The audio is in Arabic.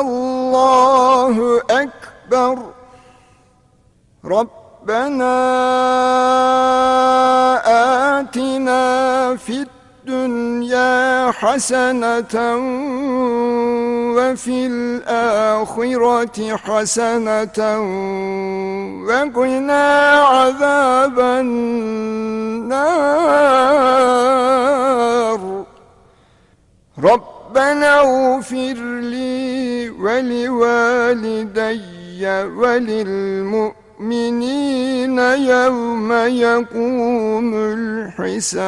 الله أكبر. ربنا آتنا في الدنيا حسنة وفي الآخرة حسنة وقنا عذاب النار. ربنا اغفر لي ولوالدي وللمؤمنين يوم يقوم الحساب.